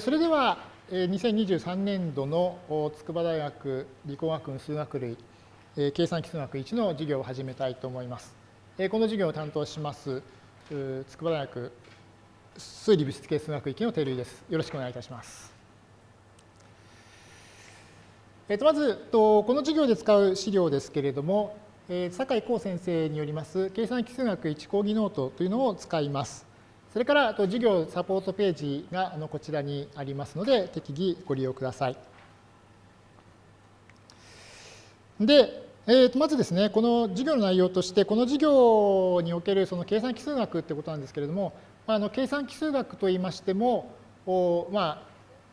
それでは、2023年度の筑波大学理工学部数学類計算機数学1の授業を始めたいと思います。この授業を担当します筑波大学数理物質系数学域の照井です。よろしくお願いいたします。まず、この授業で使う資料ですけれども、酒井光先生によります計算機数学1講義ノートというのを使います。それから授業サポートページがこちらにありますので、適宜ご利用ください。で、えー、とまずですね、この授業の内容として、この授業におけるその計算機数学ってことなんですけれども、あの計算機数学といいましても、おまあ、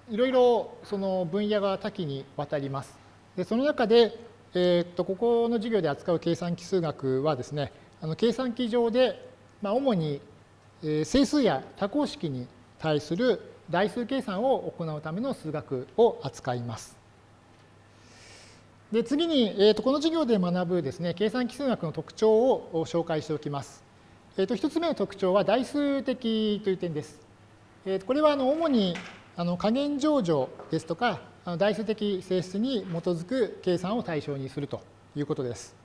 いろいろその分野が多岐にわたります。でその中で、えー、とここの授業で扱う計算機数学はですね、あの計算機上で、まあ、主に整数や多項式に対する代数計算を行うための数学を扱います。で次に、えー、とこの授業で学ぶですね、計算機数学の特徴を紹介しておきます。えー、と1つ目の特徴は代数的という点です。えー、とこれはあの主にあの加減乗除ですとか、代数的性質に基づく計算を対象にするということです。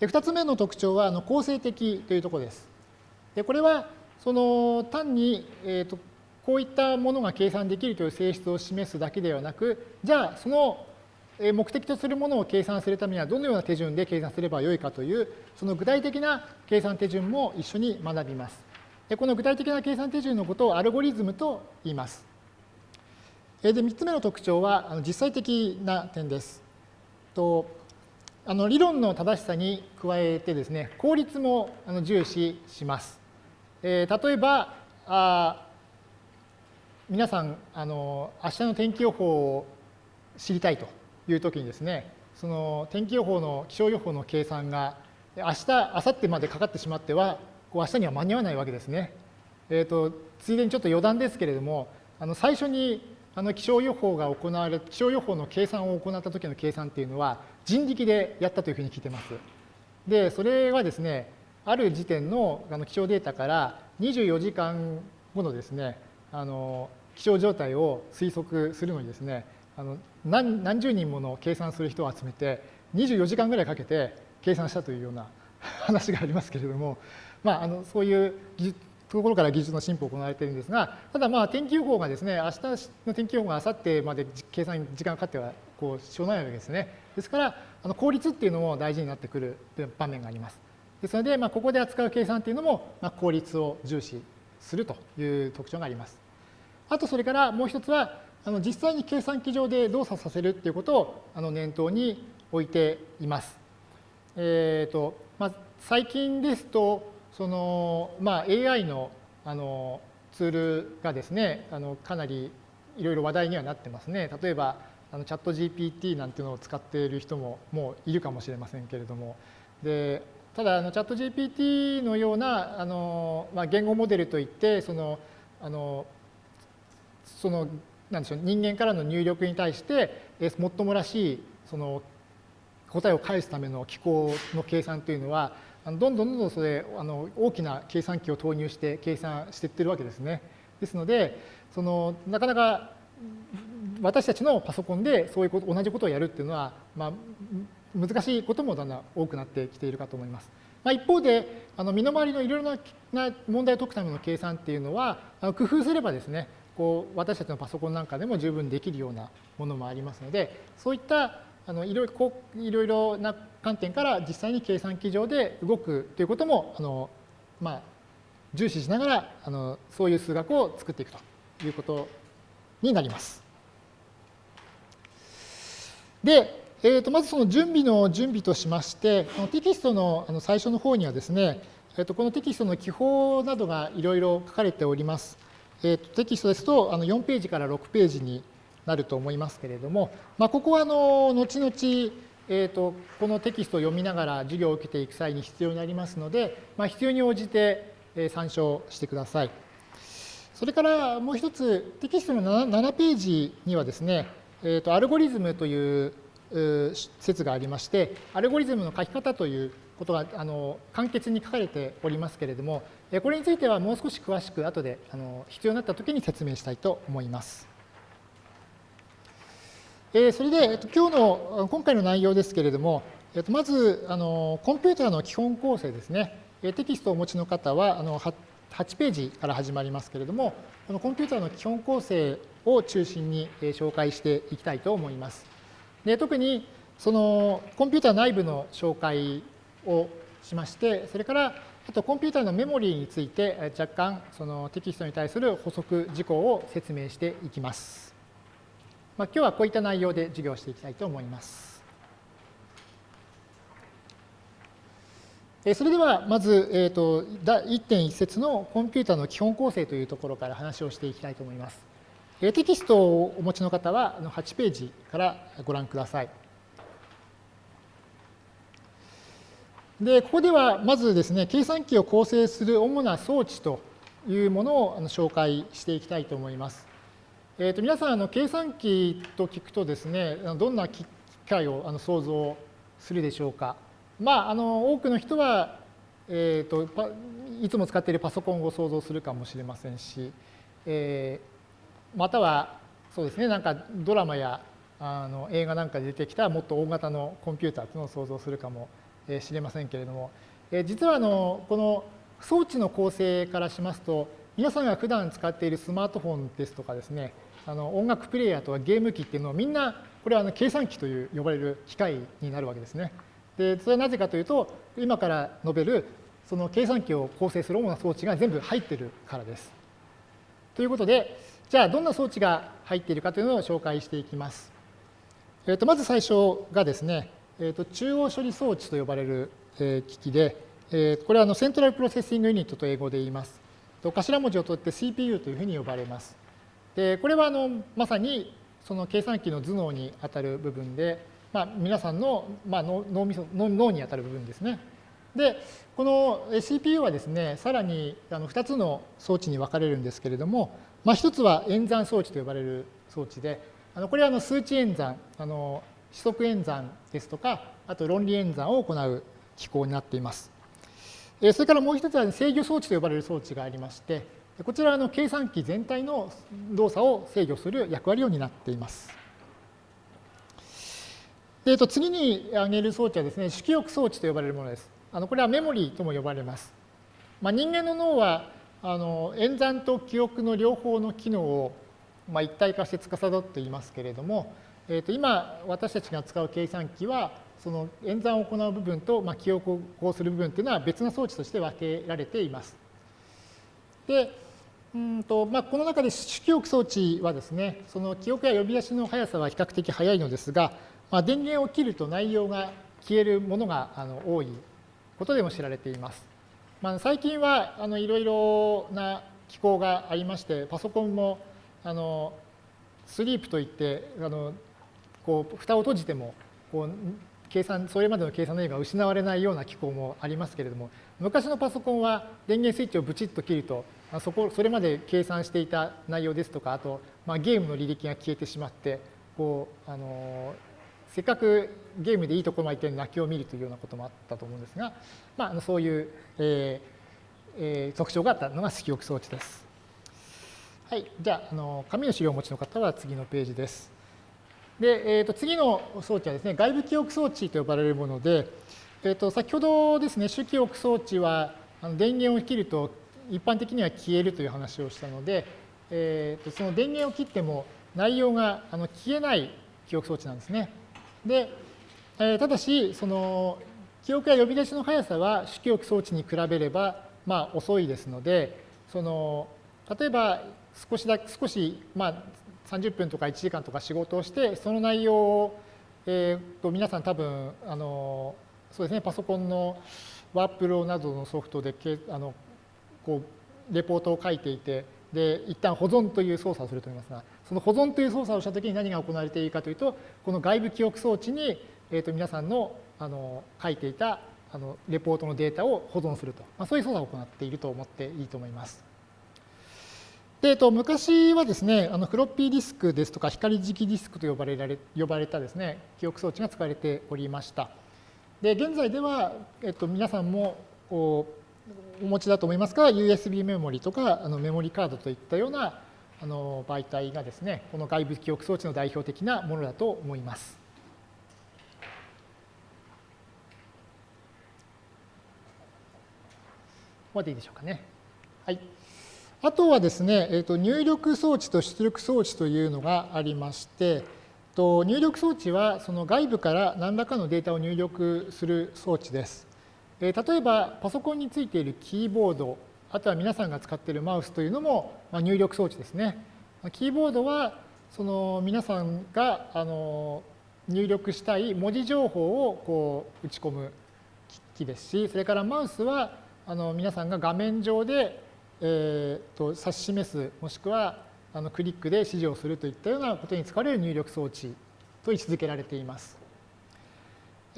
で2つ目の特徴はあの構成的というところです。でこれはその単に、えーと、こういったものが計算できるという性質を示すだけではなく、じゃあその目的とするものを計算するためにはどのような手順で計算すればよいかという、その具体的な計算手順も一緒に学びます。でこの具体的な計算手順のことをアルゴリズムと言います。で3つ目の特徴は実際的な点です。とあの理論の正しさに加えてですね、効率も重視します。えー、例えばあ皆さんあの明日の天気予報を知りたいという時にですね、その天気予報の気象予報の計算が明日、明後日までかかってしまっては、こう明日には間に合わないわけですね。えーと、とついでにちょっと余談ですけれども、あの最初にあの気象予報が行われ気象予報の計算を行った時の計算っていうのは人力でやったというふうに聞いてます。でそれはですねある時点のあの気象データから24時間後のですねあの気象状態を推測するのにですねあの何何十人もの計算する人を集めて24時間ぐらいかけて計算したというような 話がありますけれども、まあ、あのそういうところから技術の進歩が行われているんですが、ただまあ天気予報がですね、明日の天気予報が明後日まで計算時間がかかってはこうしょうがないわけですね。ですから、あの効率っていうのも大事になってくる場面があります。ですので、まあ、ここで扱う計算っていうのも、まあ、効率を重視するという特徴があります。あとそれからもう一つは、あの実際に計算機上で動作させるっていうことをあの念頭に置いています。えーとまあ、最近ですと、その、まあ、AI のあのツールがですね、あのかなりいろいろ話題にはなってますね。例えば、あのチャット GPT なんていうのを使っている人ももういるかもしれませんけれども、でただあのチャット GPT のようなあの、まあ、言語モデルといってそのあのそのなんでしょう人間からの入力に対して最もらしいその答えを返すための機構の計算というのはどんどんどんどんそれあの大きな計算機を投入して計算していってるわけですね。ですのでそのなかなか私たちのパソコンでそういうこと同じことをやるっていうのは、まあ、難しいこともだんだん多くなってきているかと思います。まあ、一方であの身の回りのいろいろな問題を解くための計算っていうのは工夫すればですねこう私たちのパソコンなんかでも十分できるようなものもありますのでそういったあのいろいろいろいろな観点から実際に計算機上で動くということもあの、まあ、重視しながらあのそういう数学を作っていくということになります。で、えー、とまずその準備の準備としまして、このテキストのあの最初の方にはですね、えー、とこのテキストの記法などがいろいろ書かれております。えー、とテキストですとあの4ページから6ページになると思いますけれども、まあ、ここはあの後々、えー、とこのテキストを読みながら授業を受けていく際に必要になりますので、まあ、必要に応じて参照してください。それからもう一つ、テキストの 7, 7ページにはですね、えー、とアルゴリズムという説がありまして、アルゴリズムの書き方ということがあの簡潔に書かれておりますけれども、これについてはもう少し詳しく後であの必要になったときに説明したいと思います。えそれでえっと今日の今回の内容ですけれども、えっとまずあのコンピューターの基本構成ですね。テキストをお持ちの方はあの8ページから始まりますけれども、このコンピューターの基本構成を中心に紹介していきたいと思います。で特にそのコンピューター内部の紹介をしまして、それからあとコンピューターのメモリーについて若干そのテキストに対する補足事項を説明していきます。まあ、今日はこういった内容で授業していきたいと思います。それではまず、えーと、1.1節のコンピューターの基本構成というところから話をしていきたいと思います。テキストをお持ちの方は8ページからご覧ください。で、ここではまずですね、計算機を構成する主な装置というものを紹介していきたいと思います。えー、と皆さんあの計算機と聞くとですねどんな機械をあの想像するでしょうか。まあ、あの多くの人は、えーと、いつも使っているパソコンを想像するかもしれませんし、えー、またはそうですねなんかドラマやあの映画なんかで出てきたもっと大型のコンピューターというのを想像するかもしれませんけれども、実はあのこの装置の構成からしますと皆さんが普段使っているスマートフォンですとかですねあの音楽プレイヤーとかゲーム機っていうのはみんなこれはあの計算機という呼ばれる機械になるわけですね。でそれはなぜかというと今から述べるその計算機を構成する主な装置が全部入ってるからです。ということでじゃあどんな装置が入っているかというのを紹介していきます。えー、とまず最初がですね、えー、と中央処理装置と呼ばれる、え機器で、えこれはあの Central Processing Unit と英語で言います。と頭文字を取って CPU というふうに呼ばれます。でこれはあのまさにその計算機の頭脳にあたる部分で、まあ、皆さんの、まあ、脳脳脳にあたる部分ですね。でこの CPU はですねさらにあの2つの装置に分かれるんですけれども、まあ、1つは演算装置と呼ばれる装置であのこれはあの数値演算あの指則演算ですとかあと論理演算を行う機構になっています。えそれからもう一つは制御装置と呼ばれる装置がありまして、こちらの計算機全体の動作を制御する役割を担っています。でと次に挙げる装置はですね、主記憶装置と呼ばれるものです。あのこれはメモリーとも呼ばれます。まあ、人間の脳はあの演算と記憶の両方の機能を、まあ、一体化して司っていますけれども、えー、と今私たちが使う計算機はその演算を行う部分と、まあ、記憶をする部分というのは別の装置として分けられています。でうんとまあ、この中で主記憶装置はですね、その記憶や呼び出しの速さは比較的速いのですが、まあ、電源を切ると内容が消えるものがあの多いことでも知られています。まあ、最近はあのいろいろな機構がありまして、パソコンもあのスリープといってあのこう蓋を閉じてもこう計算それまでの計算の意味が失われないような機構もありますけれども昔のパソコンは電源スイッチをブチッと切るとそこそれまで計算していた内容ですとかあと、まあ、ゲームの履歴が消えてしまってこうあのせっかくゲームでいいところまで行って泣きを見るというようなこともあったと思うんですが、まあ、そういう、えーえー、特徴があったのが記憶装置です。はい、じゃああの紙の資料をお持ちの方は次のページです。で、えー、と次の装置はですね外部記憶装置と呼ばれるもので、えー、と先ほどですね主記憶装置はあの電源を切ると一般的には消えるという話をしたので、えー、とその電源を切っても内容があの消えない記憶装置なんですね。で、えー、ただし、その記憶や呼び出しの速さは主記憶装置に比べれば、まあ、遅いですので、その例えば少しだ少し、まあ、30分とか1時間とか仕事をして、その内容を、えー、と皆さん多分あのそうですねパソコンのワープロなどのソフトであのこうレポートを書いていてで一旦保存という操作をすると思いますがその保存という操作をしたときに何が行われているかというとこの外部記憶装置に、えー、と皆さんのあの書いていたあのレポートのデータを保存すると、まあ、そういう操作を行っていると思っていいと思います。でえっと、昔はですね、あのフロッピーディスクですとか光磁気ディスクと呼ばれられ呼ばれたですね、記憶装置が使われておりました。で、現在では、えっと、皆さんもお持ちだと思いますが、USB メモリとかあのメモリカードといったようなあの媒体がですね、この外部記憶装置の代表的なものだと思います。ここまでいいでしょうかね。はい。あとはですね、えー、と入力装置と出力装置というのがありまして、と入力装置はその外部から何らかのデータを入力する装置です。例えばパソコンについているキーボード、あとは皆さんが使っているマウスというのも入力装置ですね。キーボードはその皆さんがあの入力したい文字情報をこう打ち込む機器ですし、それからマウスはあの皆さんが画面上で、えー、と指し示す、もしくはあのクリックで指示をするといったようなことに使われる入力装置と位置づけられています。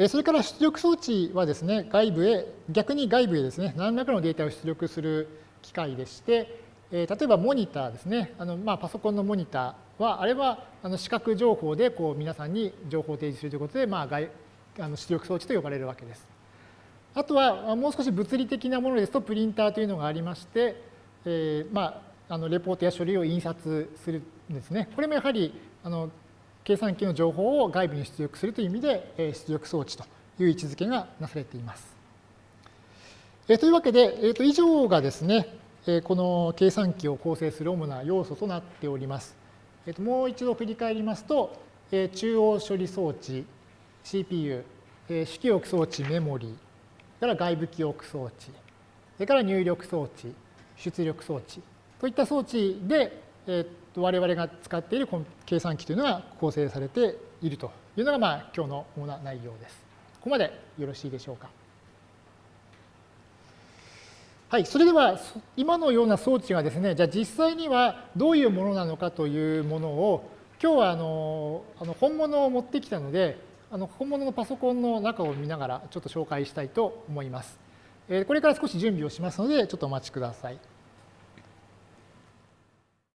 それから出力装置はですね、外部へ、逆に外部へですね、何らかのデータを出力する機械でして、例えばモニターですね、あのまあ、パソコンのモニターは、あれはあの視覚情報でこう皆さんに情報を提示するということで、まあ、外あの出力装置と呼ばれるわけです。あとはもう少し物理的なものですとプリンターというのがありまして、えー、まあ、あのレポートや書類を印刷するんですね。これもやはりあの計算機の情報を外部に出力するという意味で、え出力装置という位置づけがなされています。え、というわけで、えー、と以上がですね、えこの計算機を構成する主な要素となっております。えー、ともう一度振り返りますと、え中央処理装置、CPU、え主記憶装置メモリー、から外部記憶装置、それから入力装置、出力装置といった装置で、我々が使っている計算機というのが構成されているというのが、まあ、今日の主な内容です。ここまでよろしいでしょうか。はい、それでは今のような装置がですね、じゃあ実際にはどういうものなのかというものを、今日はあのあの本物を持ってきたので、あの本物のパソコンの中を見ながらちょっと紹介したいと思います。これから少し準備をしますので、ちょっとお待ちください。